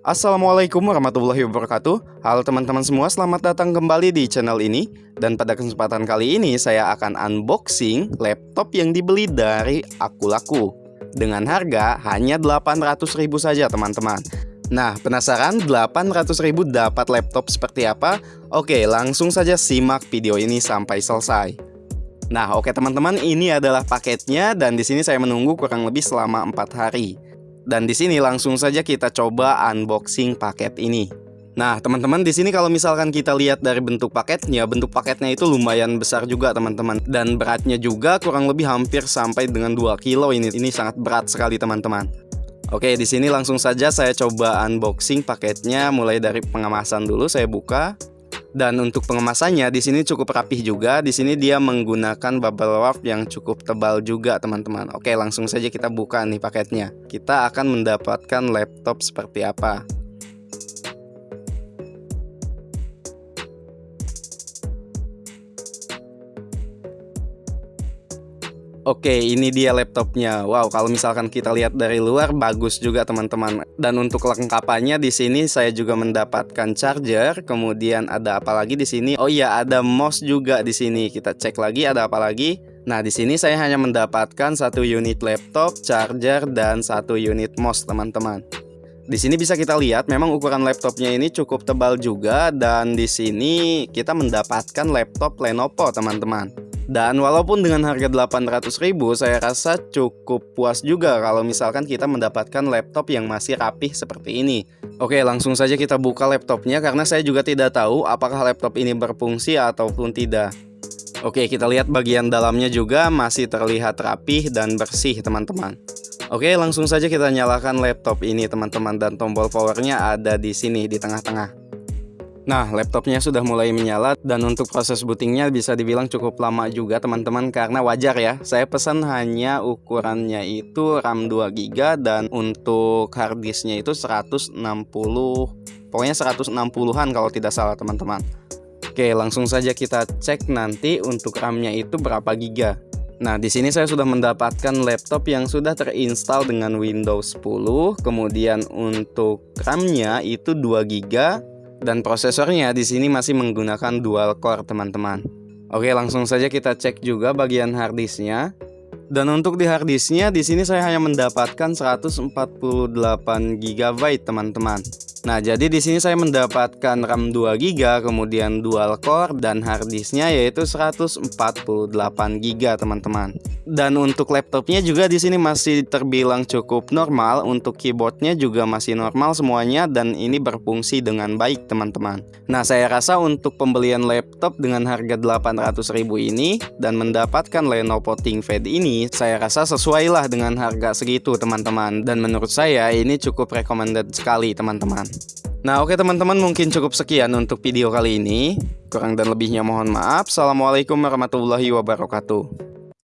Assalamualaikum warahmatullahi wabarakatuh. Halo teman-teman semua, selamat datang kembali di channel ini. Dan pada kesempatan kali ini saya akan unboxing laptop yang dibeli dari Akulaku. Dengan harga hanya 800 ribu saja teman-teman. Nah penasaran 800 ribu dapat laptop seperti apa? Oke langsung saja simak video ini sampai selesai. Nah oke teman-teman ini adalah paketnya. Dan di sini saya menunggu kurang lebih selama 4 hari dan di sini langsung saja kita coba unboxing paket ini. Nah, teman-teman di sini kalau misalkan kita lihat dari bentuk paketnya, bentuk paketnya itu lumayan besar juga teman-teman dan beratnya juga kurang lebih hampir sampai dengan 2 kilo ini. Ini sangat berat sekali teman-teman. Oke, di sini langsung saja saya coba unboxing paketnya mulai dari pengemasan dulu saya buka. Dan untuk pengemasannya di sini cukup rapih juga. Di sini dia menggunakan bubble wrap yang cukup tebal juga, teman-teman. Oke, langsung saja kita buka nih paketnya. Kita akan mendapatkan laptop seperti apa. Oke, ini dia laptopnya. Wow, kalau misalkan kita lihat dari luar bagus juga teman-teman. Dan untuk kelengkapannya di sini saya juga mendapatkan charger, kemudian ada apa lagi di sini? Oh iya, ada mouse juga di sini. Kita cek lagi ada apa lagi? Nah, di sini saya hanya mendapatkan satu unit laptop, charger, dan satu unit mouse, teman-teman. Di sini bisa kita lihat memang ukuran laptopnya ini cukup tebal juga dan di sini kita mendapatkan laptop Lenovo, teman-teman. Dan walaupun dengan harga 800 ribu, saya rasa cukup puas juga kalau misalkan kita mendapatkan laptop yang masih rapih seperti ini. Oke, langsung saja kita buka laptopnya karena saya juga tidak tahu apakah laptop ini berfungsi ataupun tidak. Oke, kita lihat bagian dalamnya juga masih terlihat rapih dan bersih teman-teman. Oke, langsung saja kita nyalakan laptop ini teman-teman dan tombol powernya ada di sini di tengah-tengah. Nah, laptopnya sudah mulai menyala dan untuk proses bootingnya bisa dibilang cukup lama juga teman-teman karena wajar ya. Saya pesan hanya ukurannya itu RAM 2GB dan untuk harddisknya itu 160 pokoknya 160-an kalau tidak salah teman-teman. Oke, langsung saja kita cek nanti untuk RAM-nya itu berapa giga. Nah, di sini saya sudah mendapatkan laptop yang sudah terinstall dengan Windows 10. Kemudian untuk RAM-nya itu 2 GB dan prosesornya di sini masih menggunakan dual core teman-teman. Oke, langsung saja kita cek juga bagian harddisknya. Dan untuk di harddisknya di sini saya hanya mendapatkan 148 GB teman-teman. Nah, jadi di sini saya mendapatkan RAM 2GB, kemudian dual core dan harddisknya yaitu 148GB, teman-teman. Dan untuk laptopnya juga di sini masih terbilang cukup normal, untuk keyboardnya juga masih normal semuanya dan ini berfungsi dengan baik, teman-teman. Nah, saya rasa untuk pembelian laptop dengan harga 800.000 ini dan mendapatkan Lenovo ThinkPad ini, saya rasa sesuai lah dengan harga segitu, teman-teman. Dan menurut saya ini cukup recommended sekali, teman-teman. Nah oke teman-teman mungkin cukup sekian untuk video kali ini Kurang dan lebihnya mohon maaf Assalamualaikum warahmatullahi wabarakatuh